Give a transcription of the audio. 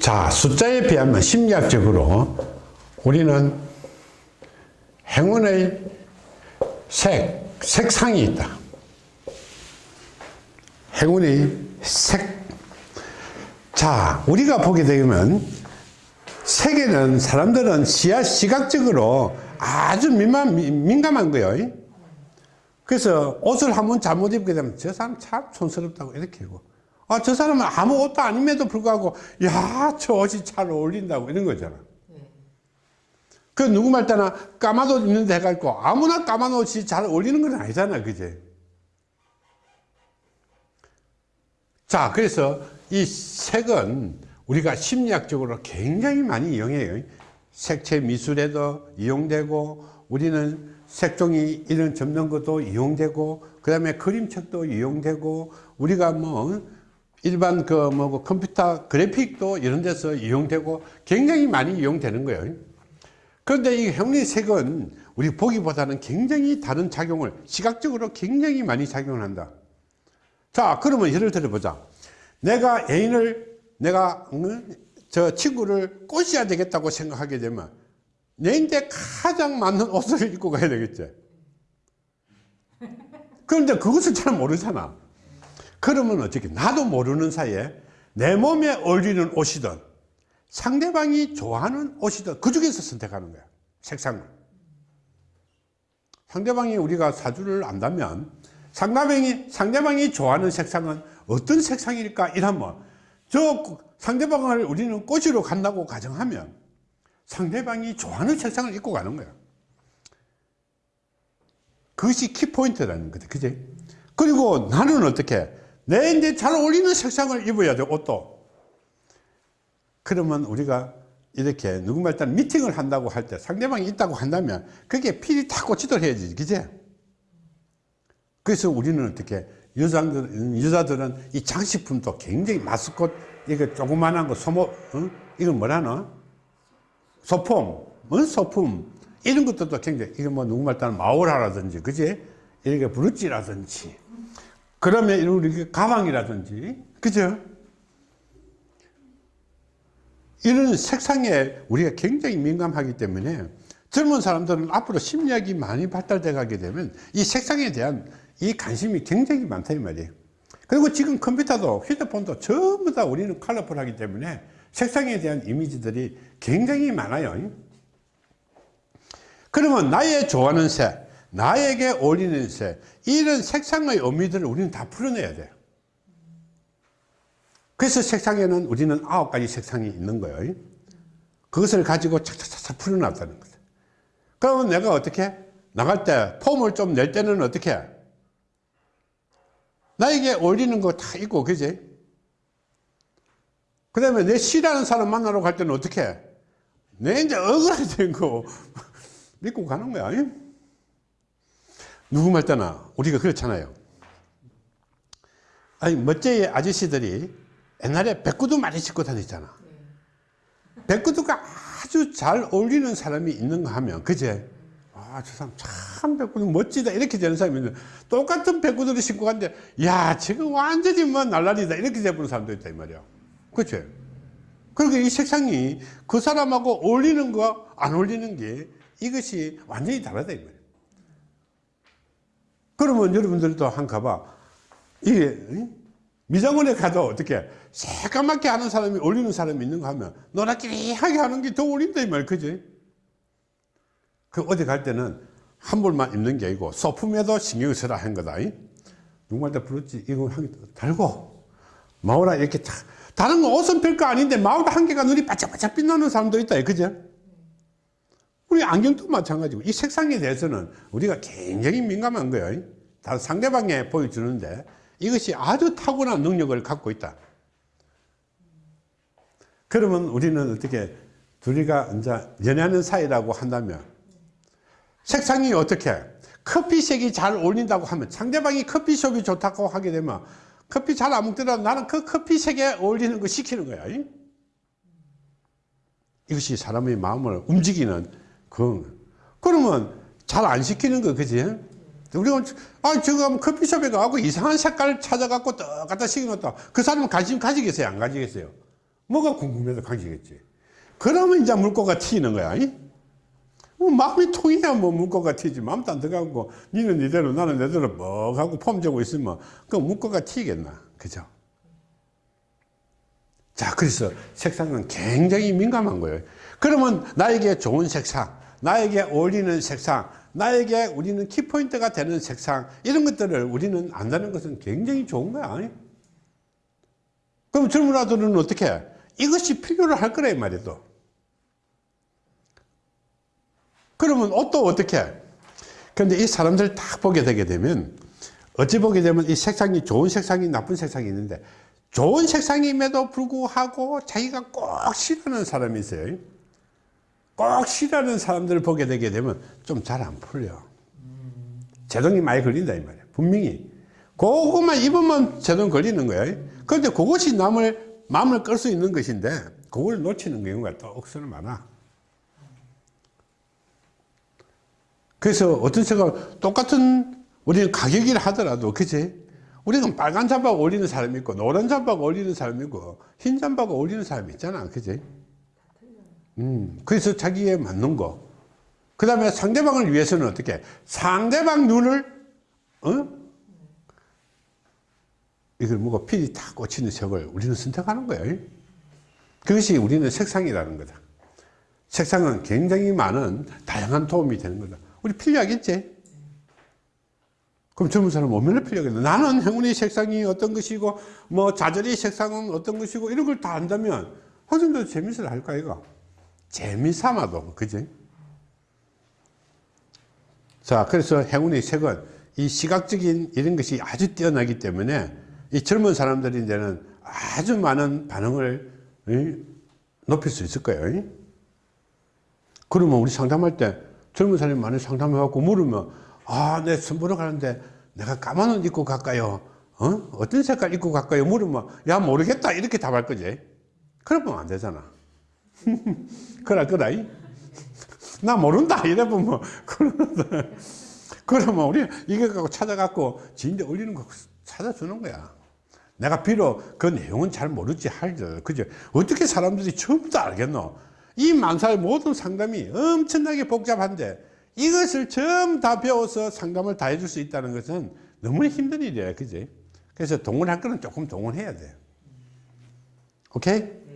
자, 숫자에 비하면 심리학적으로 우리는 행운의 색, 색상이 있다. 행운의 색. 자, 우리가 보게 되면 색에는 사람들은 시야, 시각적으로 아주 민감, 민감한 거예요. 그래서 옷을 한번 잘못 입게 되면 저 사람 참 촌스럽다고 이렇게 하고 아, 저 사람은 아무 옷도 아님에도 불구하고 야, 저 옷이 잘 어울린다고 이런 거잖아. 그 누구 말 때나 까만 옷 입는데 해가지고 아무나 까만 옷이 잘 어울리는 건 아니잖아. 그제? 자, 그래서 이 색은 우리가 심리학적으로 굉장히 많이 이용해요. 색채 미술에도 이용되고 우리는 색종이 이런 접는 것도 이용되고 그 다음에 그림책도 이용되고 우리가 뭐 일반 그뭐 컴퓨터 그래픽도 이런 데서 이용되고 굉장히 많이 이용되는 거예요. 그런데 이 형리색은 우리 보기보다는 굉장히 다른 작용을 시각적으로 굉장히 많이 작용을 한다. 자 그러면 예를 들어 보자. 내가 애인을 내가 저 친구를 꼬셔야 되겠다고 생각하게 되면 내인데 가장 맞는 옷을 입고 가야 되겠지. 그런데 그것을 잘 모르잖아 그러면 어떻게 나도 모르는 사이에 내 몸에 어울리는 옷이든 상대방이 좋아하는 옷이든 그 중에서 선택하는 거야 색상을. 상대방이 우리가 사주를 안다면 상대방이, 상대방이 좋아하는 색상은 어떤 색상일까? 이러면 저 상대방을 우리는 꼬시러 간다고 가정하면 상대방이 좋아하는 색상을 입고 가는 거야. 그것이 키포인트라는 거다 그지? 그리고 나는 어떻게 내 이제 잘 어울리는 색상을 입어야 돼 옷도. 그러면 우리가 이렇게 누군가 일단 미팅을 한다고 할 때 상대방이 있다고 한다면 그게 필이 탁 꽂히도록 해야지 그지 그래서 우리는 어떻게 여자들, 여자들은 이 장식품도 굉장히 마스콧 이거 조그만한 거 소모 어? 이건 뭐라나 소품 어? 소품. 이런 것들도 굉장히 이거 뭐 누구 말따는 마오라라든지 그지 이렇게 브루치라든지 그러면 우리 가방이라든지 그죠? 이런 색상에 우리가 굉장히 민감하기 때문에 젊은 사람들은 앞으로 심리학이 많이 발달돼 가게 되면 이 색상에 대한 이 관심이 굉장히 많다 이 말이에요. 그리고 지금 컴퓨터도 휴대폰도 전부 다 우리는 컬러풀하기 때문에 색상에 대한 이미지들이 굉장히 많아요. 그러면 나의 좋아하는 색 나에게 어울리는 색 이런 색상의 의미들을 우리는 다 풀어내야 돼요. 그래서 색상에는 우리는 아홉 가지 색상이 있는 거예요. 그것을 가지고 착착착 풀어놨다는 거죠 그러면 내가 어떻게? 나갈 때 폼을 좀 낼 때는 어떻게? 나에게 어울리는 거 다 있고 그지? 그 다음에 내 싫어하는 사람 만나러 갈 때는 어떻게? 내 이제 억울하게 거 믿고 가는 거야 누구 말 때나 우리가 그렇잖아요. 아니 멋쟁이 아저씨들이 옛날에 백구두 많이 신고 다녔잖아. 백구두가 아주 잘 어울리는 사람이 있는가 하면 그제? 아 저 사람 참 백구두 멋지다. 이렇게 되는 사람이 있는데 똑같은 백구두를 신고 갔는데 야 지금 완전히 뭐 날라리다. 이렇게 돼버는 사람도 있다 이 말이야. 그치? 그리고 이 색상이 그 사람하고 어울리는 거안 어울리는 게 이것이 완전히 다르다 이 말이야 그러면 여러분들도 한 가봐. 이게 미장원에 가도 어떻게 새까맣게 하는 사람이 어울리는 사람이 있는가 하면 노랗기하게 하는 게더 어울린다 이 말. 그지? 그 어디 갈 때는 한 벌만 입는 게 아니고 소품에도 신경을 써라 한 거다 누구한테 부르지? 이거 한 개 달고. 마오라 이렇게 다, 다른 거 옷은 별거 아닌데 마오라 한 개가 눈이 바짝바짝 빛나는 사람도 있다 그죠 우리 안경도 마찬가지고 이 색상에 대해서는 우리가 굉장히 민감한 거예요 다 상대방에 보여주는데 이것이 아주 탁월한 능력을 갖고 있다. 그러면 우리는 어떻게 둘이가 이제 연애하는 사이라고 한다면 색상이 어떻게? 커피색이 잘 어울린다고 하면 상대방이 커피숍이 좋다고 하게 되면 커피 잘 안 먹더라도 나는 그 커피색에 어울리는 거 시키는 거야. 이것이 사람의 마음을 움직이는 그 그러면 잘 안 시키는 거 그지 우리가 아 저거 커피숍에 가고 이상한 색깔 찾아갖고 갖다 시켜놓다 그 사람은 관심 가지겠어요 안 가지겠어요 뭐가 궁금해서 가지겠지. 그러면 이제 물고가 튀는 거야. 이? 뭐 마음이 통해야 뭐 물고가 튀지. 마음도 안 들어가고, 니는 니대로 나는 내대로 뭐 하고 폼 재고 있으면 그 물고가 튀겠나. 그죠? 자, 그래서 색상은 굉장히 민감한 거예요. 그러면 나에게 좋은 색상, 나에게 어울리는 색상, 나에게 우리는 키포인트가 되는 색상, 이런 것들을 우리는 안다는 것은 굉장히 좋은 거야. 그럼 젊은 아들은 어떻게 해? 이것이 필요로 할 말이야, 또. 그러면 옷도 어떻게 해? 근데 이 사람들 딱 보게 되게 되면, 어찌 보게 되면 이 색상이 좋은 색상이 나쁜 색상이 있는데, 좋은 색상임에도 불구하고 자기가 꼭 싫어하는 사람이 있어요. 꼭 싫어하는 사람들을 보게 되게 되면 좀 잘 안 풀려. 제동이 많이 걸린다 이 말이야. 분명히. 그것만 입으면 제동 걸리는 거야. 그런데 그것이 남을 마음을 끌 수 있는 것인데 그걸 놓치는 경우가 또 억수로 많아. 그래서 어떤 색깔 똑같은 우리는 가격이라 하더라도 그치? 우리는 빨간 잠바가 어울리는 사람이 있고 노란 잠바가 어울리는 사람이 있고 흰 잠바가 어울리는 사람이 있잖아 그치? 음, 그래서 자기에 맞는 거. 그 다음에 상대방을 위해서는 어떻게? 상대방 눈을, 어? 이걸 뭐가 필이 탁 꽂히는 색을 우리는 선택하는 거예요. 그것이 우리는 색상이라는 거다. 색상은 굉장히 많은 다양한 도움이 되는 거다. 우리 필요하겠지? 그럼 젊은 사람 얼마나 필요하겠나? 나는 행운의 색상이 어떤 것이고, 뭐 좌절의 색상은 어떤 것이고, 이런 걸 다 안다면, 학생도 재밌어 할까, 이거? 재미삼아도 그지? 자 그래서 행운의 색은 이 시각적인 이런 것이 아주 뛰어나기 때문에 이 젊은 사람들이 이제는 아주 많은 반응을 높일 수 있을 거예요 그러면 우리 상담할 때 젊은 사람이 많이 상담해 갖고 물으면 아내 선보러 가는데 내가 까만 옷 입고 갈까요? 어? 어떤 색깔 입고 갈까요? 물으면 야 모르겠다. 이렇게 답할 거지. 그러면 안 되잖아 그럴 거다. 나 모른다. 이래 보면, 뭐, 그러면, 그러면 우리 이거 갖고 찾아갖고 지인데 올리는 거 찾아주는 거야. 내가 비록 그 내용은 잘 모르지 할지, 그죠? 어떻게 사람들이 다 알겠노? 이 만사의 모든 상담이 엄청나게 복잡한데 이것을 전부 다 배워서 상담을 다 해줄 수 있다는 것은 너무나 힘든 일이야. 그지? 그래서 동원할 거는 조금 동원해야 돼. 오케이?